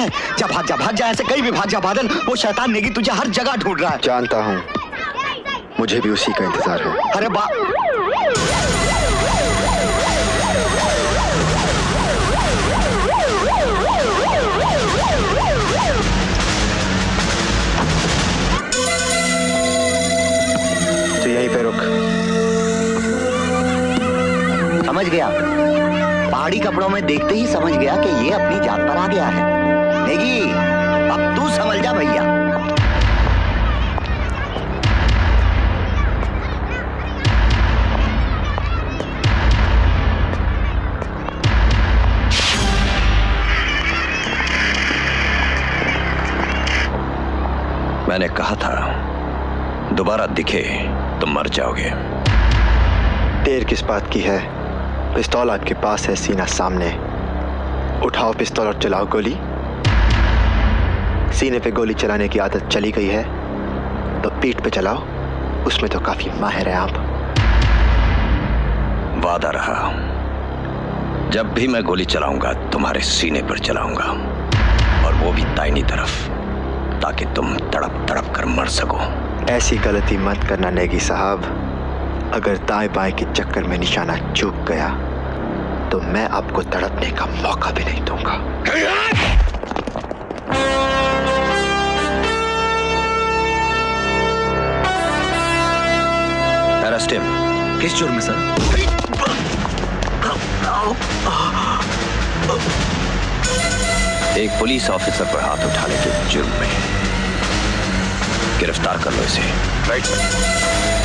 है। जा भाग जा भाग जा ऐसे कहीं भी भाग जा बादल वो शैतान नेगी तुझे हर जगह ढूंढ रहा है। जानता हूँ। मुझे भी उसी का इंतज़ार है। अरे बा तो यहीं पे रुक। समझ गया। पहाड़ी कपड़ों में देखते ही समझ गया कि ये अपनी जात पर आ गया है। मैंने कहा था दोबारा दिखे तो मर जाओगे। देर किस बात की है? पिस्तौल आपके पास है सीना सामने। उठाओ पिस्तौल और चलाओ गोली। सीने पे गोली चलाने की आदत चली गई है तो पीठ पे चलाओ। उसमें तो काफ़ी माहिर है आप। वादा रहा। जब भी मैं गोली चलाऊँगा तुम्हारे सीने पर चलाऊँगा और वो भी दाहिनी तरफ़। ताकि तुम तड़प तड़प कर मर सको। ऐसी गलती मत करना नेगी साहब। अगर दाएँ बाएँ के चक्कर में निशाना चूक गया तो मैं आपको तड़पने का मौका भी नहीं दूँगा। किस जुर्म में सर? एक पुलिस ऑफिसर पर हाथ उठाने के जुर्म। गिरफ़्तार कर लो इसे। राइट